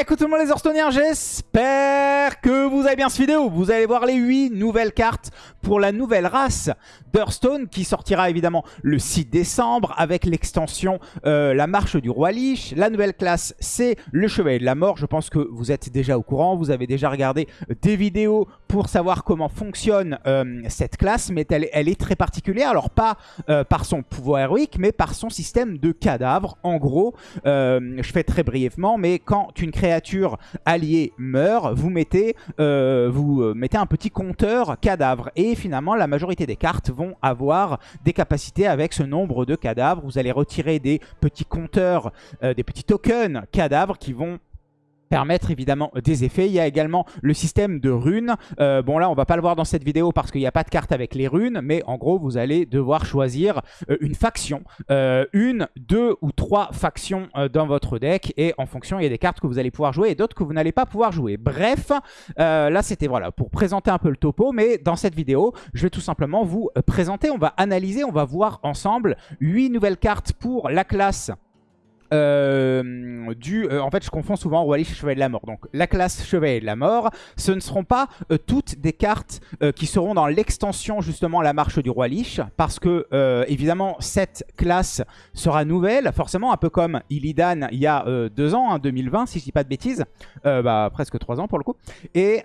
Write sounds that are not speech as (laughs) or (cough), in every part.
Écoute tout le monde les Hearthstoneers, j'espère que vous avez bien cette vidéo. Vous allez voir les 8 nouvelles cartes pour la nouvelle race d'Hearthstone qui sortira évidemment le 6 décembre avec l'extension euh, La Marche du Roi Lich. La nouvelle classe, c'est le Chevalier de la Mort. Je pense que vous êtes déjà au courant, vous avez déjà regardé des vidéos pour savoir comment fonctionne euh, cette classe, mais elle, elle, est très particulière. Alors pas euh, par son pouvoir héroïque, mais par son système de cadavres. En gros, je fais très brièvement, mais quand une créature alliée meurt, vous mettez, vous mettez un petit compteur cadavre. Et finalement, la majorité des cartes vont avoir des capacités avec ce nombre de cadavres. Vous allez retirer des petits compteurs, euh, des petits tokens cadavres qui vont permettre évidemment des effets. Il y a également le système de runes. Euh, bon là on va pas le voir dans cette vidéo parce qu'il n'y a pas de carte avec les runes, mais en gros vous allez devoir choisir euh, une faction, euh, une, deux ou trois factions dans votre deck et en fonction il y a des cartes que vous allez pouvoir jouer et d'autres que vous n'allez pas pouvoir jouer. Bref, là c'était voilà pour présenter un peu le topo, mais dans cette vidéo je vais tout simplement vous présenter, on va analyser, on va voir ensemble 8 nouvelles cartes pour la classe euh, du... Euh, en fait, je confonds souvent Lich et Chevalier de la Mort. Donc, la classe Chevalier de la Mort, ce ne seront pas euh, toutes des cartes qui seront dans l'extension, justement, la marche du Roi Lich. Parce que, évidemment, cette classe sera nouvelle. Forcément, un peu comme Illidan il y a deux ans, 2020, si je dis pas de bêtises. bah, presque trois ans pour le coup. Et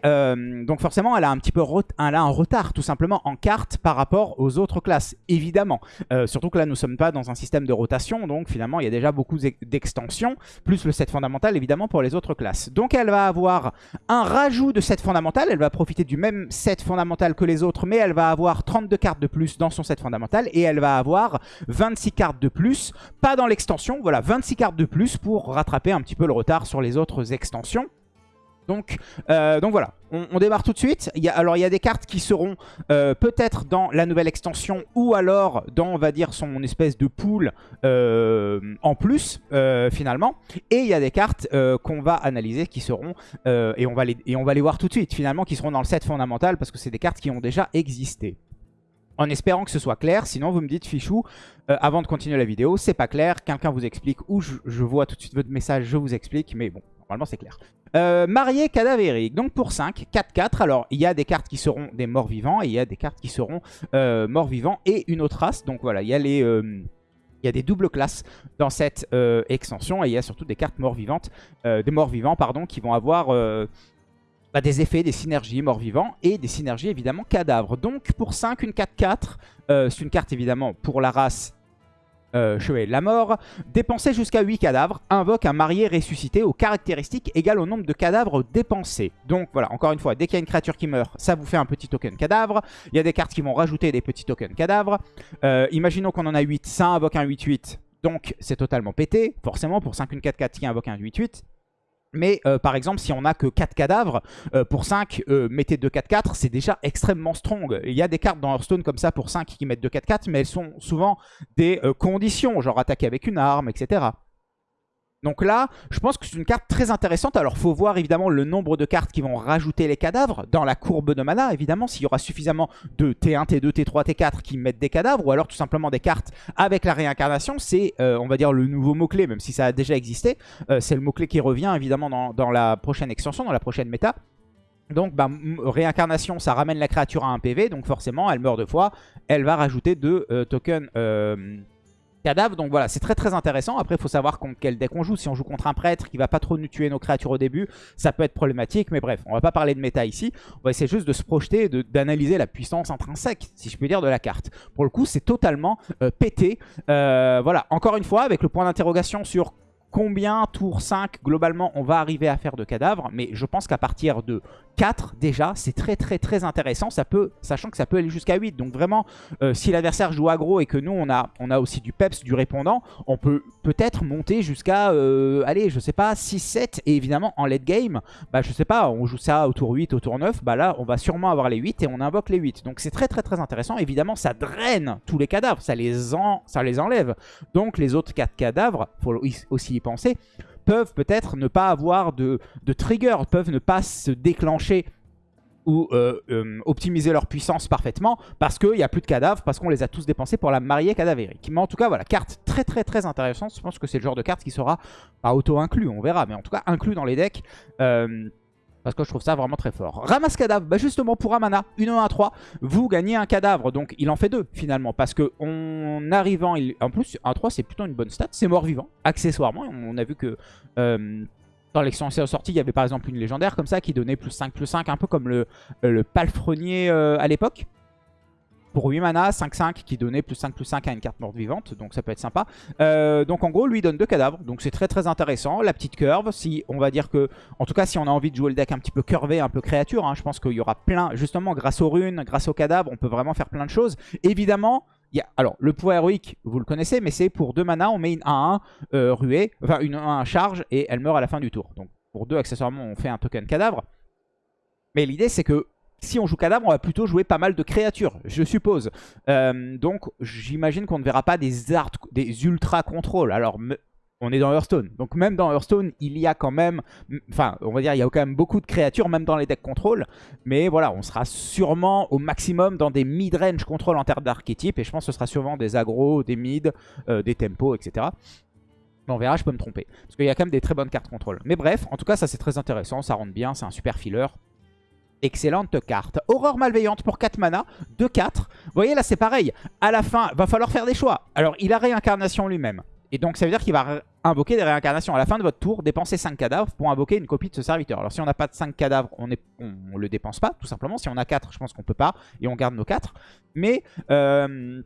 donc, forcément, elle a un petit peu elle a un retard, tout simplement, en cartes par rapport aux autres classes. Évidemment. surtout que là, nous ne sommes pas dans un système de rotation. Donc, finalement, il y a déjà beaucoup d'extension, plus le set fondamental évidemment pour les autres classes. Donc elle va avoir un rajout de set fondamental, elle va profiter du même set fondamental que les autres, mais elle va avoir 32 cartes de plus dans son set fondamental et elle va avoir 26 cartes de plus, pas dans l'extension, voilà 26 cartes de plus pour rattraper un petit peu le retard sur les autres extensions. Donc, euh, donc voilà, on, démarre tout de suite. Alors il y a des cartes qui seront euh, peut-être dans la nouvelle extension ou alors dans, on va dire, son espèce de pool euh, en plus, finalement. Et il y a des cartes qu'on va analyser qui seront, et, on va les, voir tout de suite, finalement, qui seront dans le set fondamental parce que c'est des cartes qui ont déjà existé en espérant que ce soit clair. Sinon, vous me dites, Fichou, avant de continuer la vidéo, c'est pas clair. Quelqu'un vous explique ou je, vois tout de suite votre message, je vous explique. Mais bon, normalement, c'est clair. Euh, marié cadavérique, donc pour 5, 4-4. Alors, il y a des cartes qui seront des morts vivants et il y a des cartes qui seront euh, morts vivants et une autre race. Donc voilà, il y a les... Euh, des doubles classes dans cette extension et il y a surtout des cartes morts vivantes, des morts vivants pardon, qui vont avoir bah, des effets, des synergies morts vivants et des synergies évidemment cadavres. Donc pour 5, une 4-4, c'est une carte évidemment pour la race euh, de la mort. Dépensez jusqu'à 8 cadavres. Invoque un marié ressuscité aux caractéristiques égales au nombre de cadavres dépensés. Donc voilà, encore une fois, dès qu'il y a une créature qui meurt, ça vous fait un petit token cadavre. Il y a des cartes qui vont rajouter des petits tokens cadavres. Euh, imaginons qu'on en a 8, ça invoque un 8-8. Donc c'est totalement pété. Forcément, pour 5 une 4-4 qui invoque un 8-8. Mais euh, par exemple, si on n'a que 4 cadavres, euh, pour 5, euh, mettez 2-4-4, c'est déjà extrêmement strong. Il y a des cartes dans Hearthstone comme ça pour 5 qui mettent 2-4-4, mais elles sont souvent des conditions, genre attaquer avec une arme, etc. Donc là, je pense que c'est une carte très intéressante. Alors, il faut voir évidemment le nombre de cartes qui vont rajouter les cadavres dans la courbe de mana, évidemment, s'il y aura suffisamment de T1, T2, T3, T4 qui mettent des cadavres, ou alors tout simplement des cartes avec la réincarnation. C'est, euh, on va dire, le nouveau mot-clé, même si ça a déjà existé. Euh, c'est le mot-clé qui revient, évidemment, dans, la prochaine extension, dans la prochaine méta. Donc, bah, réincarnation, ça ramène la créature à un PV, donc forcément, elle meurt deux fois. Elle va rajouter deux euh, tokens cadavre. Donc voilà, c'est très très intéressant. Après, il faut savoir contre quel deck on joue. Si on joue contre un prêtre qui va pas trop nous tuer nos créatures au début, ça peut être problématique. Mais bref, on va pas parler de méta ici. On va essayer juste de se projeter, d'analyser la puissance intrinsèque, si je peux dire, de la carte. Pour le coup, c'est totalement euh, pété. Euh, voilà, encore une fois, avec le point d'interrogation sur combien tour 5 globalement on va arriver à faire de cadavres. Mais je pense qu'à partir de 4 déjà, c'est très très très intéressant. Ça peut, sachant que ça peut aller jusqu'à 8. Donc vraiment, euh, si l'adversaire joue aggro et que nous on a, aussi du peps, du répondant, on peut peut-être monter jusqu'à, euh, allez, je sais pas, 6-7. Et évidemment en late game, bah je sais pas, on joue ça au tour 8, au tour 9. Bah là, on va sûrement avoir les 8 et on invoque les 8. Donc c'est très très très intéressant. Évidemment, ça draine tous les cadavres, ça les, en, ça les enlève. Donc les autres 4 cadavres, faut aussi penser, peuvent peut-être ne pas avoir de, de trigger, peuvent ne pas se déclencher ou euh, euh, optimiser leur puissance parfaitement parce qu'il n'y a plus de cadavres, parce qu'on les a tous dépensés pour la mariée cadavérique. Mais en tout cas, voilà, carte très très très intéressante. Je pense que c'est le genre de carte qui sera pas auto-inclus, on verra, mais en tout cas inclus dans les decks. Euh, parce que je trouve ça vraiment très fort. Ramasse cadavre, bah justement pour un mana, une 1 3, vous gagnez un cadavre. Donc il en fait deux finalement. Parce que en arrivant, il... en plus 1 3 c'est plutôt une bonne stat, c'est mort vivant. Accessoirement, on a vu que dans l'extension sortie, il y avait par exemple une légendaire comme ça qui donnait plus 5, plus 5, un peu comme le, euh, le palefrenier euh, à l'époque. Pour 8 mana, 5-5 qui donnait plus 5, plus 5 à une carte morte vivante, donc ça peut être sympa. Euh, donc en gros, lui donne deux cadavres, donc c'est très très intéressant. La petite curve, si on va dire que, en tout cas si on a envie de jouer le deck un petit peu curvé, un peu créature, hein, je pense qu'il y aura plein, justement grâce aux runes, grâce aux cadavres, on peut vraiment faire plein de choses. Évidemment, alors, le pouvoir héroïque, vous le connaissez, mais c'est pour 2 mana, on met une 1-1 euh, ruée, enfin une 1 charge, et elle meurt à la fin du tour. Donc, pour 2, accessoirement, on fait un token cadavre. Mais l'idée, c'est que si on joue cadavre, on va plutôt jouer pas mal de créatures, je suppose. Euh, donc, j'imagine qu'on ne verra pas des, art, des ultra contrôles. Alors, on est dans Hearthstone. Donc même dans Hearthstone, il y a quand même, enfin, on va dire, il y a quand même beaucoup de créatures, même dans les decks contrôle. Mais voilà, on sera sûrement au maximum dans des mid-range contrôle en termes d'archétype. Et je pense que ce sera sûrement des agros, des mid, euh, des tempos, etc. on verra, je peux me tromper. Parce qu'il y a quand même des très bonnes cartes contrôle. Mais bref, en tout cas, ça c'est très intéressant, ça rentre bien, c'est un super filler. Excellente carte. Horreur malveillante pour 4 mana, 2-4. Vous voyez là c'est pareil. À la fin, va falloir faire des choix. Alors il a réincarnation lui-même. Et donc ça veut dire qu'il va invoquer des réincarnations. À la fin de votre tour, dépensez 5 cadavres pour invoquer une copie de ce serviteur. Alors si on n'a pas de 5 cadavres, on ne le dépense pas, tout simplement. Si on a 4, je pense qu'on peut pas. Et on garde nos 4. Mais euh,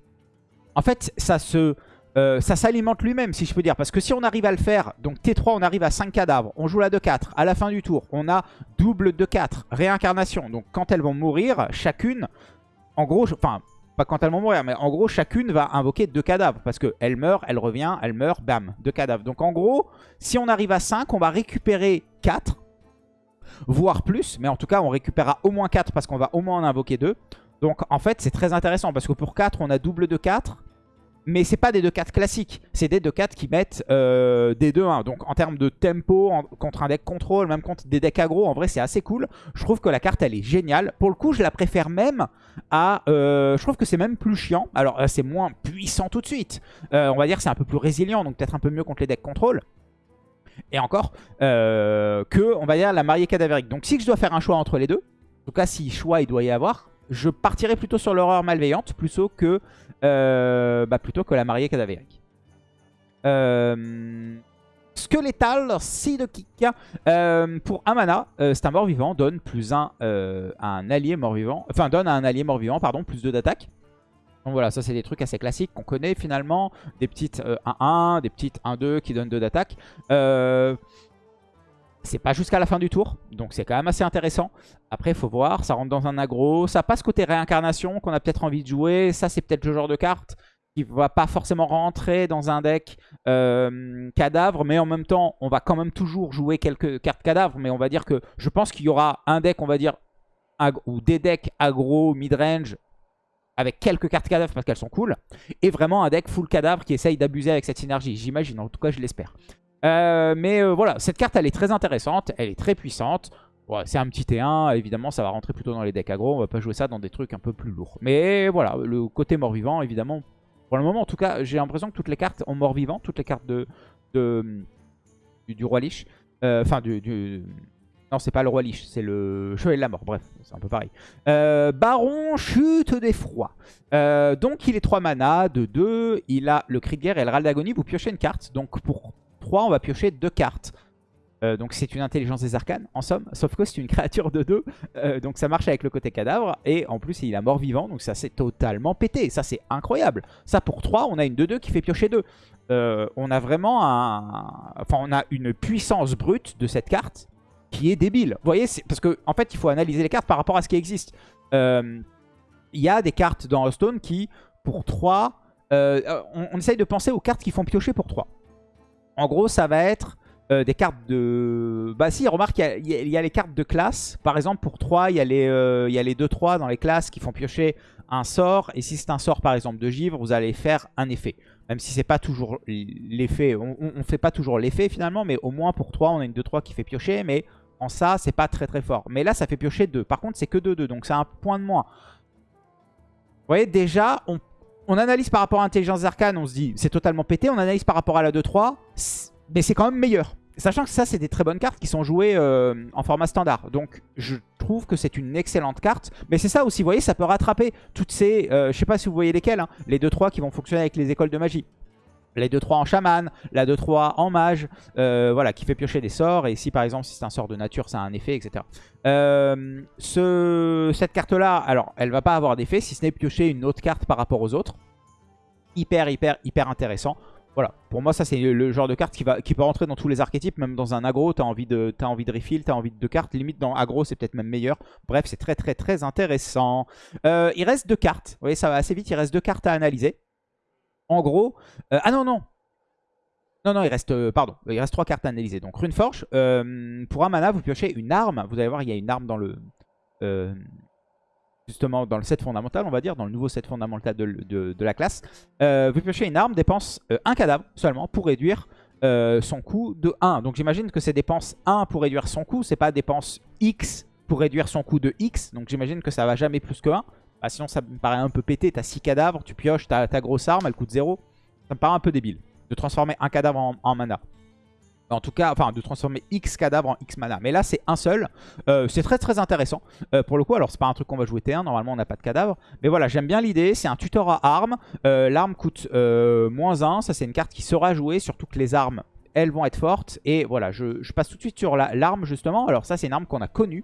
en fait, ça se... Euh, ça s'alimente lui-même, si je peux dire. Parce que si on arrive à le faire, donc T3, on arrive à 5 cadavres, on joue la 2-4. À la fin du tour, on a double 2-4, réincarnation. Donc quand elles vont mourir, chacune, en gros, enfin, pas quand elles vont mourir, mais en gros, chacune va invoquer deux cadavres. Parce qu'elle meurt, elle revient, elle meurt, bam, deux cadavres. Donc en gros, si on arrive à 5, on va récupérer 4, voire plus. Mais en tout cas, on récupérera au moins 4 parce qu'on va au moins en invoquer 2. Donc en fait, c'est très intéressant parce que pour 4, on a double de 4. Mais c'est pas des 2-4 classiques, c'est des 2-4 qui mettent euh, des 2-1. Donc en termes de tempo, contre un deck contrôle, même contre des decks aggro, en vrai c'est assez cool. Je trouve que la carte elle est géniale. Pour le coup je la préfère même à... Euh, je trouve que c'est même plus chiant. Alors euh, c'est moins puissant tout de suite. on va dire c'est un peu plus résilient, donc peut-être un peu mieux contre les decks contrôle. Et encore, que on va dire la mariée cadavérique. Donc si je dois faire un choix entre les deux, en tout cas si choix il doit y avoir, je partirai plutôt sur l'horreur malveillante plutôt que, euh, bah, plutôt que la mariée cadavérique. Euh, si de kick. Euh, pour un mana, euh, c'est un mort-vivant, donne plus 1 à un allié mort-vivant. Enfin, donne à un allié mort-vivant, pardon, plus 2 d'attaque. Donc voilà, ça c'est des trucs assez classiques qu'on connaît finalement. Des petites 1-1, des petites 1-2 qui donnent 2 d'attaque. C'est pas jusqu'à la fin du tour, donc c'est quand même assez intéressant. Après, il faut voir, ça rentre dans un aggro. Ça passe côté réincarnation qu'on a peut-être envie de jouer. Ça, c'est peut-être le genre de carte qui va pas forcément rentrer dans un deck euh, cadavre, mais en même temps, on va quand même toujours jouer quelques cartes cadavres. Mais on va dire que je pense qu'il y aura un deck, on va dire, ou des decks aggro, mid-range, avec quelques cartes cadavres parce qu'elles sont cool, et vraiment un deck full cadavre qui essaye d'abuser avec cette synergie. J'imagine, en tout cas, je l'espère. Euh, mais euh, voilà, cette carte, elle est très intéressante. Elle est très puissante. c'est un petit T1. Évidemment, ça va rentrer plutôt dans les decks aggro. On va pas jouer ça dans des trucs un peu plus lourds. Mais voilà, le côté mort-vivant, évidemment. Pour le moment, en tout cas, j'ai l'impression que toutes les cartes ont mort-vivant. Toutes les cartes de, du, Roi Lich. Euh, enfin, du, Non, c'est pas le Roi Lich, c'est le Chevalier de la Mort. Bref, c'est un peu pareil. Baron, chute des froids. donc, il est 3 mana de 2. Il a le cri de guerre et le râle d'agonie. Vous piochez une carte. Donc, pour 3, on va piocher deux cartes. Euh, donc c'est une intelligence des arcanes, en somme. Sauf que c'est une (laughs) créature de 2. Euh, donc ça marche avec le côté cadavre. Et en plus, il a mort vivant. Donc ça, c'est totalement pété. Ça, c'est incroyable. Ça, pour 3, on a une 2-2 qui fait piocher 2. Euh, on a vraiment un... Enfin, on a une puissance brute de cette carte qui est débile. Vous voyez, parce qu'en en fait, il faut analyser les cartes par rapport à ce qui existe. Il y a des cartes dans Hearthstone qui, pour 3... On, on essaye de penser aux cartes qui font piocher pour 3. En gros, ça va être euh, des cartes de... Bah si, remarque, il y, a les cartes de classe. Par exemple, pour 3, il y a les, euh, les 2-3 dans les classes qui font piocher un sort. Et si c'est un sort, par exemple, de givre, vous allez faire un effet. Même si c'est pas toujours l'effet. On, ne fait pas toujours l'effet, finalement. Mais au moins, pour 3, on a une 2-3 qui fait piocher. Mais en ça, c'est pas très très fort. Mais là, ça fait piocher 2. Par contre, c'est que 2-2, donc c'est un point de moins. Vous voyez, déjà, on, on analyse par rapport à Intelligence Arcane, on se dit c'est totalement pété. On analyse par rapport à la 2-3, mais c'est quand même meilleur. Sachant que ça, c'est des très bonnes cartes qui sont jouées euh, en format standard. Donc, je trouve que c'est une excellente carte. Mais c'est ça aussi, vous voyez, ça peut rattraper toutes ces... Euh, je sais pas si vous voyez lesquelles, hein, les 2-3 qui vont fonctionner avec les écoles de magie. Les 2-3 en chaman, la 2-3 en mage, euh, voilà, qui fait piocher des sorts. Et ici, par exemple, si c'est un sort de nature, ça a un effet, etc. ce, cette carte-là, alors, elle va pas avoir d'effet, si ce n'est piocher une autre carte par rapport aux autres. Hyper, hyper, hyper intéressant. Voilà, pour moi ça c'est le genre de carte qui, va, qui peut rentrer dans tous les archétypes, même dans un aggro, t'as envie de as envie de refill, t'as envie de deux cartes, limite dans aggro c'est peut-être même meilleur. Bref, c'est très très très intéressant. Euh, il reste deux cartes, vous voyez ça va assez vite, il reste deux cartes à analyser. En gros, euh, ah non non, non, non, il reste, euh, pardon, il reste trois cartes à analyser. Donc, Runeforge, euh, pour un mana, vous piochez une arme. Vous allez voir, il y a une arme dans le, justement dans le set fondamental, on va dire, dans le nouveau set fondamental de, la classe. Vous piochez une arme, dépense un cadavre seulement pour réduire son coût de 1. Donc j'imagine que c'est dépense 1 pour réduire son coût, c'est pas dépense X pour réduire son coût de X. Donc j'imagine que ça va jamais plus que 1. Ah, sinon ça me paraît un peu pété, t'as 6 cadavres, tu pioches ta, ta, grosse arme, elle coûte 0. Ça me paraît un peu débile de transformer un cadavre en mana. En tout cas, enfin de transformer X cadavres en X mana. Mais là, c'est un seul. Euh, c'est très très intéressant. Euh, pour le coup, alors c'est pas un truc qu'on va jouer T1. Normalement, on n'a pas de cadavre. Mais voilà, j'aime bien l'idée. C'est un tuteur à armes. Euh, l'arme coûte moins 1. Ça, c'est une carte qui sera jouée. Surtout que les armes, elles vont être fortes. Et voilà, je, passe tout de suite sur l'arme justement. Alors ça, c'est une arme qu'on a connue.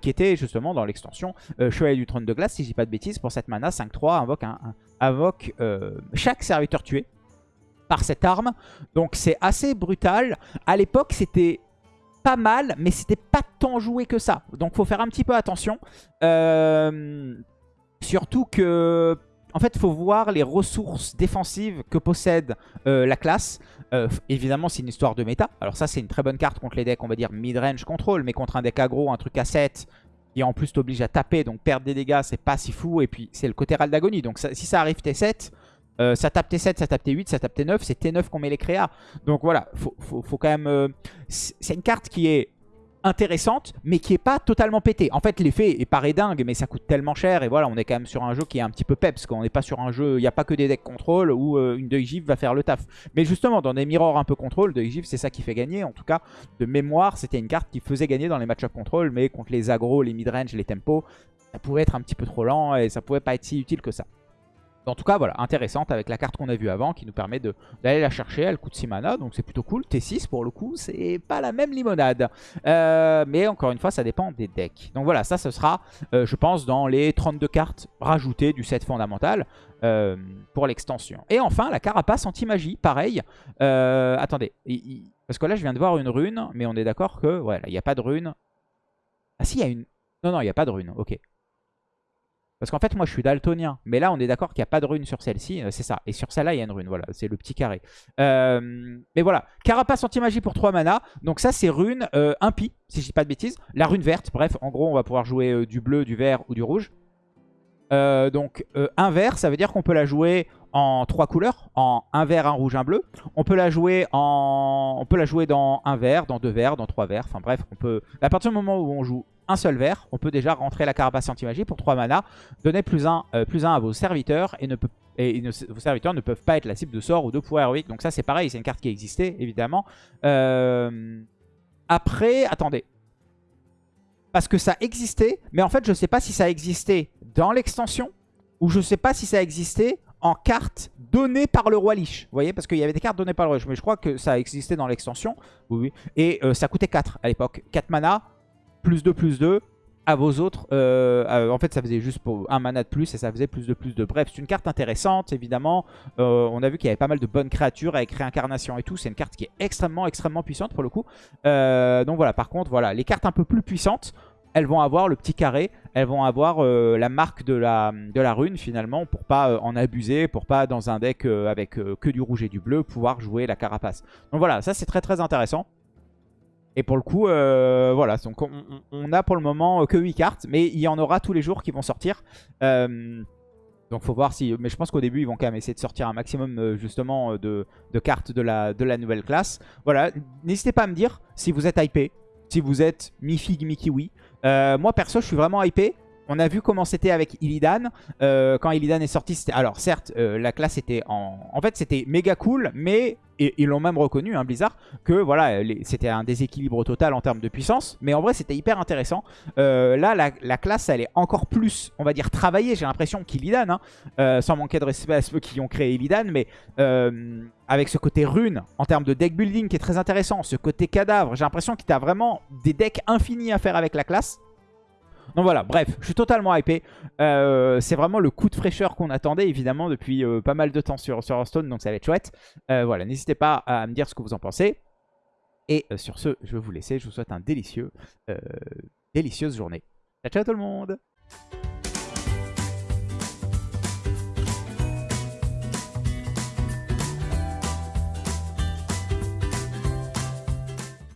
qui était justement dans l'extension Chevalier du Trône de Glace. Si je dis pas de bêtises. Pour cette mana, 5-3, invoque, invoque chaque serviteur tué par cette arme. Donc c'est assez brutal. À l'époque, c'était pas mal, mais c'était pas tant joué que ça. Donc faut faire un petit peu attention. Euh, surtout que... En fait, il faut voir les ressources défensives que possède euh, la classe. Euh, évidemment, c'est une histoire de méta. Alors ça, c'est une très bonne carte contre les decks, on va dire mid-range control. Mais contre un deck aggro, un truc à 7, qui en plus t'oblige à taper, donc perdre des dégâts, c'est pas si fou. Et puis, c'est le côté d'agonie. Donc si ça arrive T7, euh, ça tape T7, ça tape T8, ça tape T9. C'est T9 qu'on met les créas. Donc voilà, faut, faut, quand même... C'est une carte qui est intéressante, mais qui est pas totalement pétée. En fait, l'effet est pareil dingue, mais ça coûte tellement cher. Et voilà, on est quand même sur un jeu qui est un petit peu peps. Quand on n'est pas sur un jeu, il n'y a pas que des decks contrôle où euh, une Deuil va faire le taf. Mais justement, dans des mirrors un peu contrôle, Deuil c'est ça qui fait gagner. En tout cas, de mémoire, c'était une carte qui faisait gagner dans les match-up contrôle, mais contre les agros, les mid-range, les tempos, ça pouvait être un petit peu trop lent et ça pouvait pas être si utile que ça. En tout cas, voilà, intéressante avec la carte qu'on a vue avant qui nous permet d'aller la chercher. Elle coûte 6 mana, donc c'est plutôt cool. T6 pour le coup, c'est pas la même limonade. Euh, mais encore une fois, ça dépend des decks. Donc voilà, ça, ce sera, euh, je pense, dans les 32 cartes rajoutées du set fondamental euh, pour l'extension. Et enfin, la carapace anti-magie, pareil. attendez, parce que là, je viens de voir une rune, mais on est d'accord que, voilà, il n'y a pas de rune. Ah si, il y a une... Non, non, il n'y a pas de rune, ok. Parce qu'en fait, moi, je suis daltonien. Mais là, on est d'accord qu'il n'y a pas de rune sur celle-ci. Euh, c'est ça. Et sur celle-là, il y a une rune. Voilà, c'est le petit carré. Euh, mais voilà. Carapace anti-magie pour 3 mana. Donc ça, c'est rune euh, impie, si je dis pas de bêtises. La rune verte. Bref, en gros, on va pouvoir jouer du bleu, du vert ou du rouge. donc, un vert, ça veut dire qu'on peut la jouer en trois couleurs, en un vert, un rouge, un bleu. On peut la jouer en, on peut la jouer dans un vert, dans deux verts, dans trois verts. Enfin bref, on peut. À partir du moment où on joue un seul vert, on peut déjà rentrer la carapace anti-magie pour 3 mana, donner plus 1 euh, plus un à vos serviteurs et, ne peut, et vos serviteurs ne peuvent pas être la cible de sort ou de pouvoir héroïque. Donc ça c'est pareil, c'est une carte qui existait évidemment. Euh, après, attendez. Parce que ça existait, mais en fait je sais pas si ça existait dans l'extension ou je sais pas si ça existait en carte donnée par le roi Lich. Vous voyez Parce qu'il y avait des cartes données par le roi Lich. Mais je crois que ça existait dans l'extension. Oui. Et euh, ça coûtait 4 à l'époque. 4 mana plus 2, plus 2 à vos autres. Euh, en fait, ça faisait juste pour un mana de plus et ça faisait plus de plus de. Bref, c'est une carte intéressante, évidemment. Euh, on a vu qu'il y avait pas mal de bonnes créatures avec réincarnation et tout. C'est une carte qui est extrêmement, extrêmement puissante pour le coup. Donc voilà, par contre, voilà, les cartes un peu plus puissantes, elles vont avoir le petit carré, elles vont avoir la marque de la, rune finalement pour pas en abuser, pour pas dans un deck avec que du rouge et du bleu pouvoir jouer la carapace. Donc voilà, ça c'est très très intéressant. Et pour le coup, euh, voilà, donc on, a pour le moment que 8 cartes, mais il y en aura tous les jours qui vont sortir. Euh, donc faut voir si... Mais je pense qu'au début, ils vont quand même essayer de sortir un maximum euh, justement de, cartes de la, de la nouvelle classe. Voilà, n'hésitez pas à me dire si vous êtes hypé. Si vous êtes mi-figue, mi-kiwi. Euh, moi, perso, je suis vraiment hypé. On a vu comment c'était avec Illidan. Euh, quand Illidan est sorti. Alors, certes, euh, la classe était en... En fait, c'était méga cool, mais... Ils l'ont même reconnu, hein, Blizzard, que voilà, c'était un déséquilibre total en termes de puissance. Mais en vrai, c'était hyper intéressant. Euh, là, la, classe, elle est encore plus, on va dire, travaillée, j'ai l'impression, qu'Illidan. Hein. sans manquer de respect à ceux qui ont créé Illidan. Mais avec ce côté rune, en termes de deck building qui est très intéressant, ce côté cadavre, j'ai l'impression qu'il a vraiment des decks infinis à faire avec la classe. Donc voilà, bref, je suis totalement hypé. Euh, c'est vraiment le coup de fraîcheur qu'on attendait, évidemment, depuis euh, pas mal de temps sur, sur Hearthstone, donc ça va être chouette. Euh, voilà, n'hésitez pas à me dire ce que vous en pensez. Et sur ce, je vais vous laisser. Je vous souhaite un délicieux, délicieuse journée. Ciao, ciao tout le monde